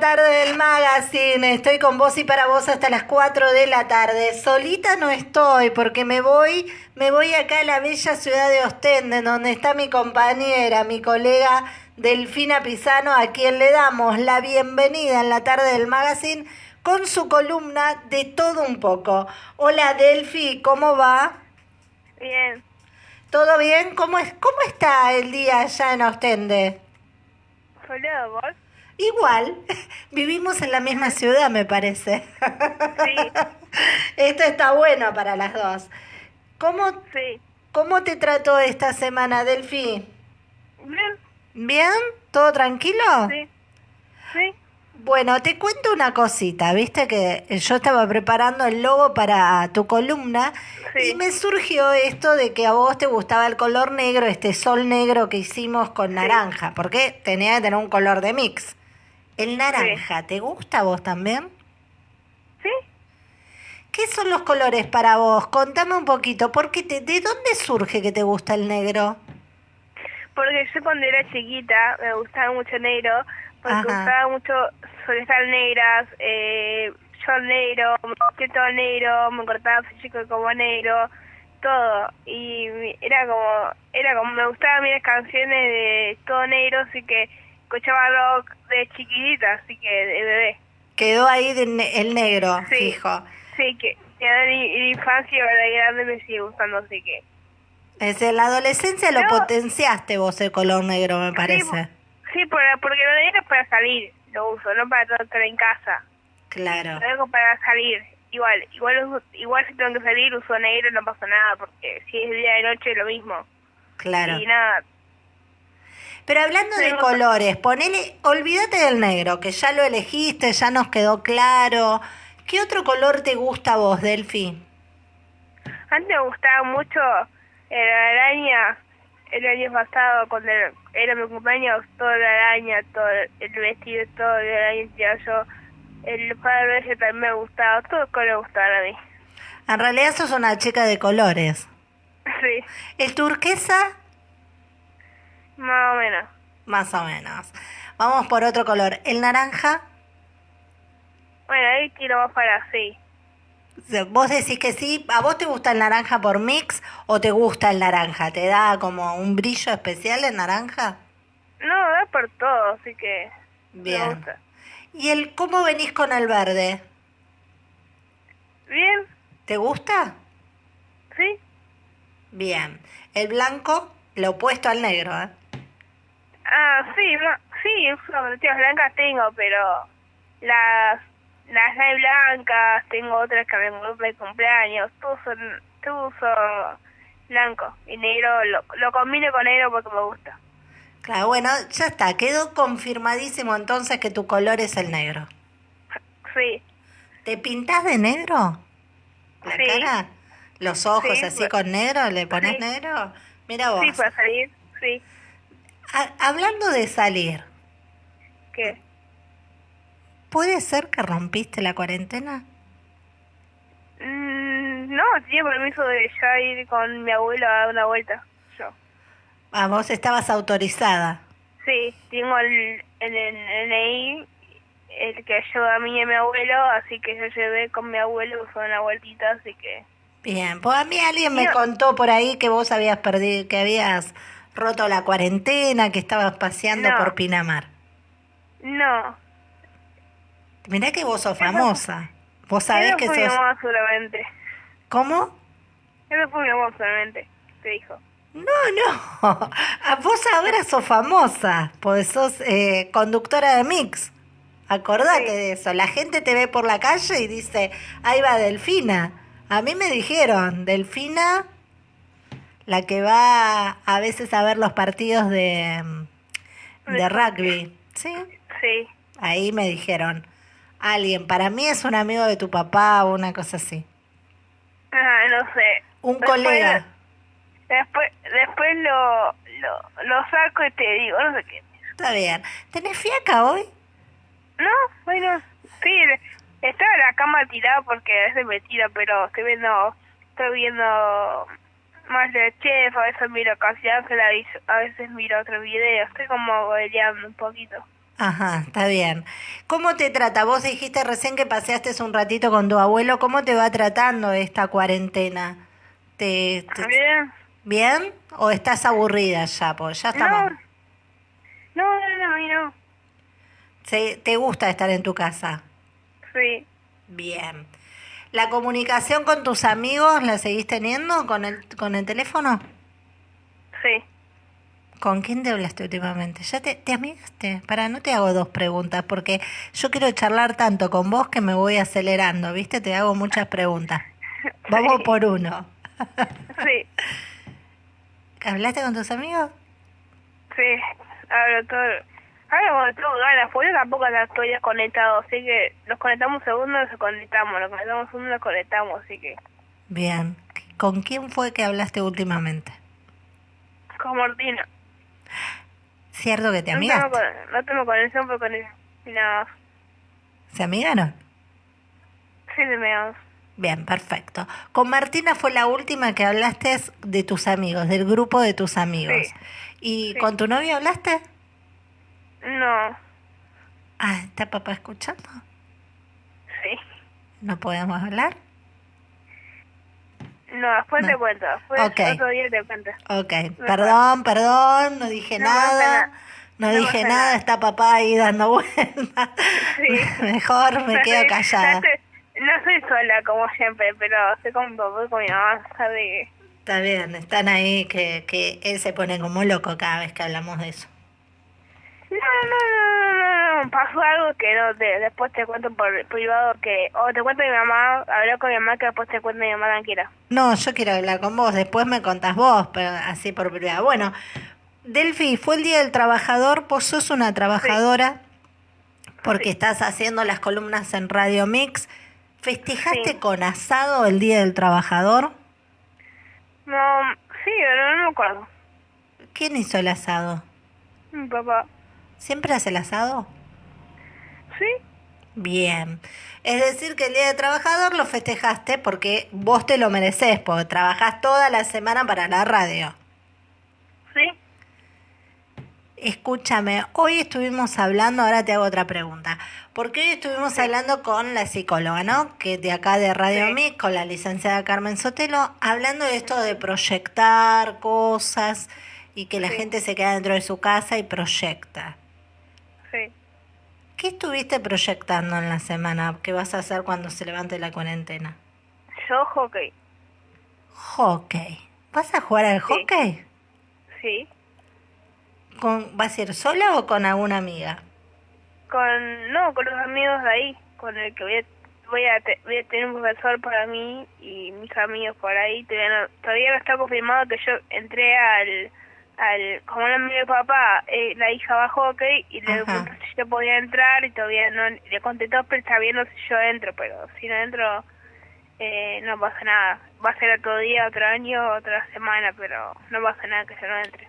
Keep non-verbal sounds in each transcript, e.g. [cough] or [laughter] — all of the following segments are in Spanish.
tarde del magazine. Estoy con vos y para vos hasta las 4 de la tarde. Solita no estoy porque me voy, me voy acá a la bella ciudad de Ostende, donde está mi compañera, mi colega Delfina Pisano, a quien le damos la bienvenida en la tarde del magazine con su columna de todo un poco. Hola Delfi, ¿cómo va? Bien. ¿Todo bien? ¿Cómo, es, ¿Cómo está el día allá en Ostende? Soleado, ¿vos? Igual, [laughs] vivimos en la misma ciudad, me parece. Sí. [laughs] Esto está bueno para las dos. ¿Cómo, Sí. cómo te trató esta semana, Delfi? Bien. ¿Bien? ¿Todo tranquilo? Sí. Sí. Bueno, te cuento una cosita, viste que yo estaba preparando el logo para tu columna Sí. y me surgió esto de que a vos te gustaba el color negro, este sol negro que hicimos con naranja, porque tenía que tener un color de mix. El naranja, ¿te gusta a vos también? ¿Sí? ¿Qué son los colores para vos? Contame un poquito, porque te, ¿de dónde surge que te gusta el negro? Porque yo cuando era chiquita me gustaba mucho negro, porque Ajá. usaba mucho solestar negras, eh, yo negro, me todo negro, me cortaba chico como negro, todo. Y era como, era como, me gustaban mis canciones de todo negro, así que escuchaba rock de chiquitita, así que de bebé. Quedó ahí de ne- el negro, Sí. fijo. Sí, que ya mi infancia y ahora de grande me sigue gustando, así que... Es en la adolescencia lo No. potenciaste vos el color negro, me parece. Sí, por- porque lo negro es para salir, lo uso, no para estar en casa. Claro. Lo dejo para salir. Igual, igual, igual si tengo que salir uso negro no pasa nada, porque si es día de noche lo mismo. Claro. Y nada, Pero hablando de colores, ponele, olvídate del negro, que ya lo elegiste, ya nos quedó claro. ¿Qué otro color te gusta a vos, Delphi? antes me gustaba mucho el araña, el año pasado cuando era, mi cumpleaños, toda la araña, todo el vestido, todo el araña, yo, el padre ese también me gustaba, todo el color me gustaba a mí. En realidad sos una chica de colores. [laughs] Sí, ¿El turquesa? Más o menos. Más o menos. Vamos por otro color. ¿El naranja? Bueno, ahí tiro más para sí. ¿Vos decís que sí? ¿A vos te gusta el naranja por mix o te gusta el naranja? ¿Te da como un brillo especial el naranja? No, da por todo, así que me Bien. gusta. ¿Y el cómo venís con el verde? Bien, ¿Te gusta? sí, Bien. El blanco, lo opuesto al negro, ¿eh? Ah, sí, bla- sí, zapatillas blancas tengo, pero las las hay blancas, tengo otras que me compré de cumpleaños, todos son, todos uso blanco y negro, lo, lo combino con negro porque me gusta. Claro, bueno, ya está. Quedó confirmadísimo entonces que tu color es el negro. Sí, ¿Te pintás de negro? ¿La Sí. cara? ¿Los ojos Sí, así pues- con negro? ¿Le pones Sí. negro? Mira vos. sí, para salir, sí, Ha- hablando de salir, ¿qué? ¿puede ser que rompiste la cuarentena? Mm, no, tenía permiso de ya ir con mi abuelo a dar una vuelta, yo. Ah, vos estabas autorizada. Sí, tengo el, el, el NI, el que ayuda a mí y a mi abuelo, así que yo llevé con mi abuelo, fue una vueltita, así que... Bien, pues a mí alguien me No. contó por ahí que vos habías perdido, que habías roto la cuarentena, que estabas paseando No. por Pinamar. No, Mirá que vos sos famosa. Vos sabés que sos... mamá seguramente. ¿Cómo? Eso fue mi mamá seguramente, te dijo. No, no. A [laughs] vos ahora sos famosa, pues sos eh, conductora de mix. Acordate Sí. de eso. La gente te ve por la calle y dice, ahí va Delfina. A mí me dijeron, Delfina, la que va a veces a ver los partidos de, mm, de rugby. Sí, Sí, ahí me dijeron. Alguien, para mí es un amigo de tu papá o una cosa así. ah, no sé. Un Después- colega. Después, después lo, lo, lo saco y te digo, no sé qué. Está bien. ¿Tenés fiaca hoy? No, bueno, sí, estaba en la cama tirada porque a veces me tira, pero estoy viendo, estoy viendo más de chef, a veces miro casi Ángela y a veces miro otro video, estoy como boleando un poquito. Ajá, está bien. ¿Cómo te trata? Vos dijiste recién que paseaste un ratito con tu abuelo. ¿Cómo te va tratando esta cuarentena? ¿Te, te- Bien. bien o estás aburrida ya? Pues ya No, estamos. no, no, no, no. ¿Se- ¿Te gusta estar en tu casa? Sí, Bien. ¿La comunicación con tus amigos la seguís teniendo con el, con el teléfono? sí. ¿Con quién te hablaste últimamente? ¿Ya te, te amigaste? Para, no te hago dos preguntas, porque yo quiero charlar tanto con vos que me voy acelerando, ¿viste? Te hago muchas preguntas. [laughs] Vamos por uno. [laughs] Sí, ¿Hablaste con tus amigos? sí. Hablo todo. Ahora cuando tengo ganas, porque yo tampoco la estoy desconectado, así que nos conectamos segundos, nos conectamos, nos conectamos segundos, nos conectamos, así que... Bien. ¿Con quién fue que hablaste últimamente? Con Martina. ¿Cierto que te No con- no tengo conexión, pero con nada. ¿Se amigaron? Sí, de menos. Bien, perfecto. Con Martina fue la última que hablaste de tus amigos, del grupo de tus amigos. Sí. ¿Y Sí. con tu novio hablaste? No, Ah, ¿está papá escuchando? sí. ¿No podemos hablar? No, después No. te cuento. Después Ok. otro día te cuento. Ok, perdón, perdón, no dije No nada. No, No dije nada, nada. está papá ahí dando [laughs] vueltas. Sí. Mejor me No quedo soy- callada. No, soy- no soy sola como siempre, pero estoy con mi papá y con mi mamá, sabe. Está bien, están ahí que, que él se pone como loco cada vez que hablamos de eso. No, no, no, no, no, pasó algo que no, te, después te cuento por privado que... O te cuento mi mamá, hablé con mi mamá que después te cuento mi mamá tranquila. No, yo quiero hablar con vos, después me contás vos, pero así por privado. Bueno, Delphi, fue el Día del Trabajador, vos sos una trabajadora porque Sí. estás haciendo las columnas en Radio Mix. ¿Festejaste Sí. con asado el Día del Trabajador? No, sí, no, no me acuerdo. ¿Quién hizo el asado? Mi papá. ¿Siempre hace el asado? ¿Sí? Bien. Es decir, que el Día del Trabajador lo festejaste porque vos te lo mereces, porque trabajás toda la semana para la radio. ¿Sí? Escúchame, hoy estuvimos hablando, ahora te hago otra pregunta, porque hoy estuvimos hablando con la psicóloga, ¿no? Que de acá de Radio Sí. Mix, con la licenciada Carmen Sotelo, hablando de esto de proyectar cosas y que la Sí. gente se queda dentro de su casa y proyecta. Sí. ¿Qué estuviste proyectando en la semana? ¿Qué vas a hacer cuando se levante la cuarentena? Yo hockey. Hockey. ¿Vas a jugar al Sí. hockey? Sí. ¿Con, ¿Vas a ir sola o con alguna amiga? Con, no, con los amigos de ahí, con el que voy a, voy a, te- voy a tener un profesor para mí y mis amigos por ahí. Todavía no, todavía no está confirmado que yo entré al, al como amigo de papá, eh, la hija a hockey y le Ajá. pregunté si yo podía entrar y todavía no, le contestó pero está viendo si yo entro, pero si no entro eh, no pasa nada. Va a ser otro día, otro año, otra semana, pero no pasa nada que yo no entre.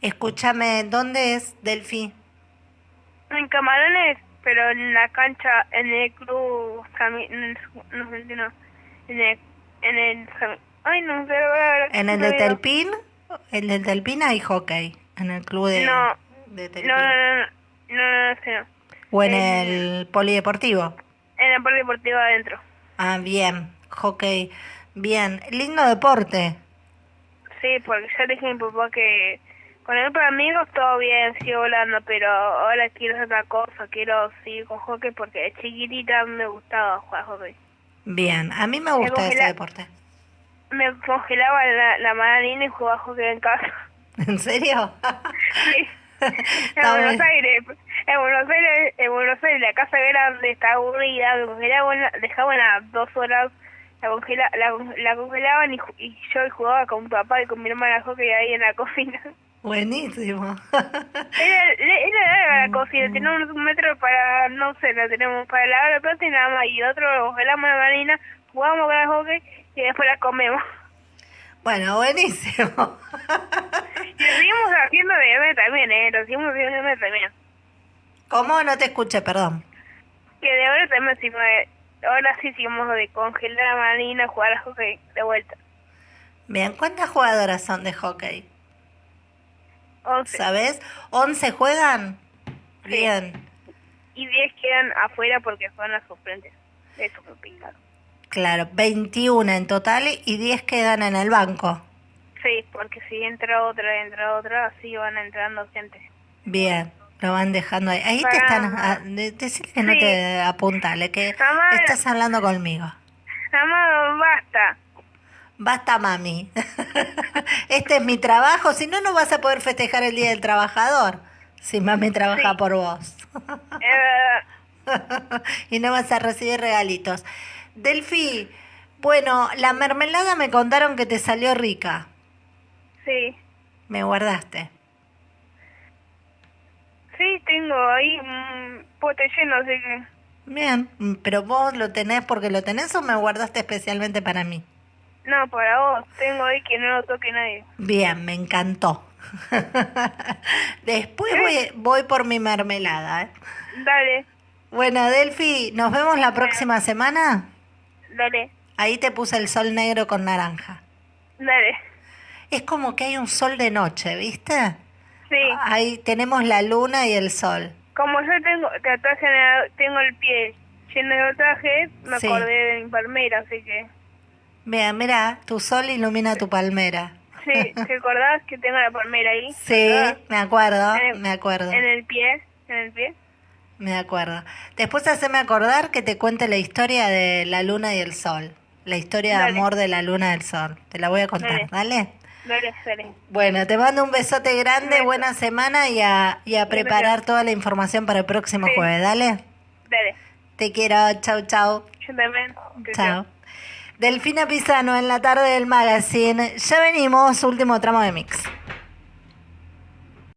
Escúchame, ¿dónde es Delphi? En Camarones, pero en la cancha, en el club, en el, no sé no, en el, en el, ay no sé, ¿En el de. Telpín? El de Telpín hay hockey. En el club de, No, de Telpín. No, no, no, no, no, no, no. ¿O en el polideportivo? En el parque deportivo adentro. Ah, bien. Hockey. Bien. Lindo deporte. Sí, porque yo le dije a mi papá que con el grupo de amigos todo bien, sigo volando, pero ahora quiero hacer otra cosa, quiero seguir con hockey porque de chiquitita me gustaba jugar hockey. Bien. A mí me gusta ese deporte. Me congelaba la, la mandarina y jugaba hockey en casa. [laughs] ¿En serio? Sí. [laughs] En Buenos bueno. Aires, en Buenos Aires, en Buenos Aires la casa grande está aburrida, me congelaban, dejaban a dos horas, la, congela, la, la congelaban y, yo jugaba con mi papá y con mi hermana hockey ahí en la cocina. Buenísimo. [laughs] Era, era la cocina, teníamos un metro para, no sé, la tenemos para lavar la plata y nada más, y otro congelamos la marina, jugamos con el hockey y después la comemos. bueno, buenísimo. Y lo seguimos haciendo de grande también, eh, lo seguimos haciendo de grande también. ¿Cómo? No te escuché, perdón. Que de ahora también de- ahora sí seguimos de congelar la marina, jugar al hockey de vuelta. Bien. ¿Cuántas jugadoras son de hockey? Once. ¿Sabes? ¿11 juegan? Sí. Bien. y 10 quedan afuera porque fueron las suplentes. Eso fue picado. Claro, 21 en total y 10 quedan en el banco. Sí, porque si entra otra, entra otra, así van entrando gente. Bien, lo van dejando ahí. Ahí te están... ah, de- Decirle que no te apuntale, que estás hablando conmigo. Mamá, basta. Basta, mami. [laughs] este es mi trabajo, si no, no vas a poder festejar el Día del Trabajador. Si mami trabaja Sí. por vos. Verdad. [laughs] y no vas a recibir regalitos. Delfi, bueno, la mermelada me contaron que te salió rica. Sí. Me guardaste. Sí, tengo ahí un pote lleno, así que... Bien, mm, pero vos lo tenés porque lo tenés o me guardaste especialmente para mí. No, para vos. Tengo ahí que no lo toque nadie. Bien, me encantó. [laughs] Después voy, voy por mi mermelada. ¿eh? Dale, Bueno, Delfi, ¿nos vemos la próxima semana? Dale, Ahí te puse el sol negro con naranja. dale. Es como que hay un sol de noche, ¿viste? Sí. Ahí tenemos la luna y el sol. Como yo tengo tatuaje, tengo el pie lleno de tatuajes, me Sí. acordé de mi palmera, así que... Mira, mira, tu sol ilumina tu palmera. Sí, [laughs] ¿te acordás que tengo la palmera ahí? Sí, ¿Verdad? me acuerdo, el- me acuerdo, En el pie, en el pie. Me acuerdo. Después haceme acordar que te cuente la historia de la luna y el sol. La historia de amor de la luna y el sol. Te la voy a contar, ¿vale? Dale, dale. Bueno, te mando un besote grande, buena semana y a, y a preparar toda la información para el próximo Sí. jueves, ¿dale? Dale. Te quiero, chau, chau. Yo también. Chao. Delfina Pisano en la tarde del magazine. Ya venimos, último tramo de mix.